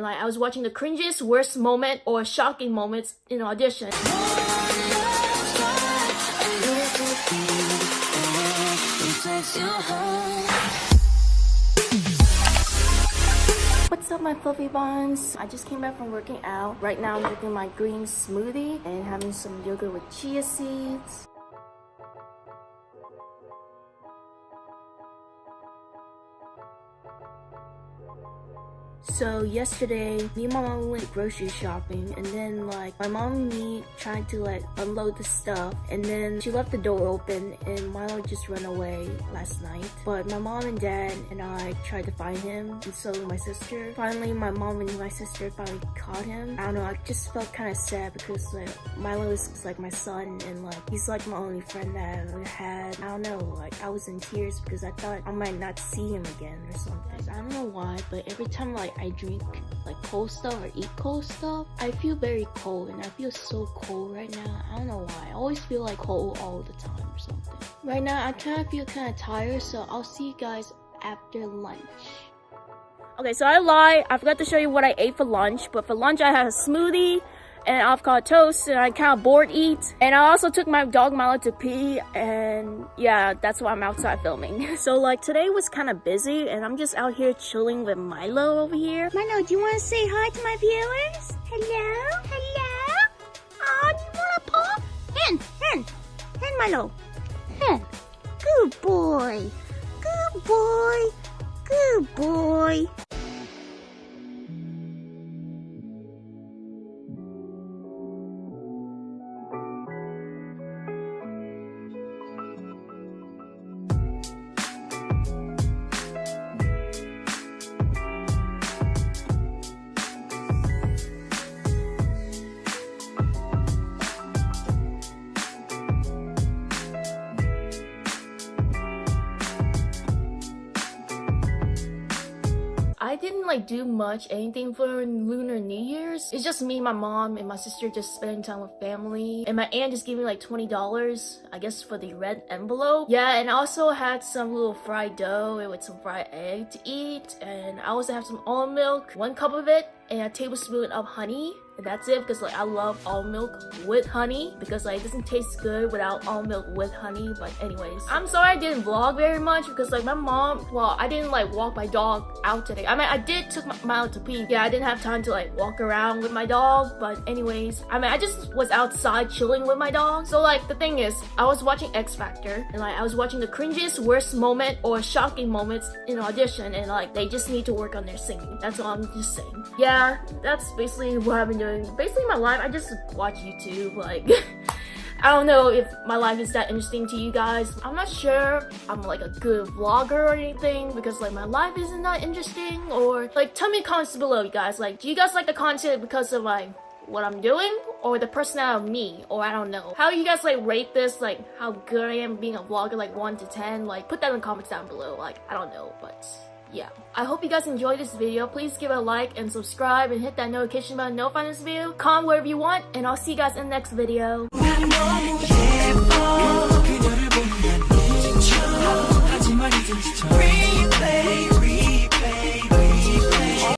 Like I was watching the cringiest, worst moment or shocking moments in audition. What's up my fluffy buns? I just came back from working out. Right now I'm drinking my green smoothie and having some yogurt with chia seeds. So yesterday, me and my mom went grocery shopping and then like my mom and me tried to like unload the stuff and then she left the door open and Milo just ran away last night. But my mom and dad and I tried to find him and so my sister. Finally, my mom and my sister finally caught him. I don't know, I just felt kind of sad because like Milo is, like my son and like he's like my only friend that I ever had. I don't know, like I was in tears because I thought I might not see him again or something. I don't know why, but every time like I drink like cold stuff or eat cold stuff, I feel very cold and I feel so cold right now. I don't know why. I always feel like cold all the time or something. Right now, I kind of feel kind of tired, so I'll see you guys after lunch. Okay, so I lied. I forgot to show you what I ate for lunch, but for lunch I had a smoothie, and avocado toast and I kind of bored eat. And I also took my dog Milo to pee and yeah, that's why I'm outside filming. So like today was kind of busy and I'm just out here chilling with Milo over here. Milo, do you want to say hi to my viewers? Hello? Hello? Oh, do you want to pop? Hen, hen, hen Milo. Hen. Good boy. Good boy. Good boy. I didn't like do much anything for Lunar New Year's. It's just me, my mom, and my sister just spending time with family. And my aunt just gave me like $20, I guess for the red envelope. Yeah, and I also had some little fried dough with some fried egg to eat. And I also have some almond milk, one cup of it, and a tablespoon of honey and that's it because like I love almond milk with honey because like it doesn't taste good without almond milk with honey but anyways. I'm sorry I didn't vlog very much because like my mom well I didn't like walk my dog out today. I mean I did took my Milo to pee. Yeah I didn't have time to like walk around with my dog but anyways. I mean I just was outside chilling with my dog. So like the thing is I was watching X Factor and like I was watching the cringiest worst moment or shocking moments in audition and like they just need to work on their singing. That's all I'm just saying. Yeah that's basically what I've been doing basically my life. I just watch YouTube. Like, I don't know if my life is that interesting to you guys. I'm not sure I'm like a good vlogger or anything because like my life isn't that interesting or like tell me comments below you guys. Like, do you guys like the content because of like what I'm doing or the personality of me or I don't know. How you guys like rate this like how good I am being a vlogger like 1 to 10 like put that in the comments down below like I don't know but yeah. I hope you guys enjoyed this video. Please give it a like and subscribe and hit that notification button to notify this video. Comment wherever you want and I'll see you guys in the next video.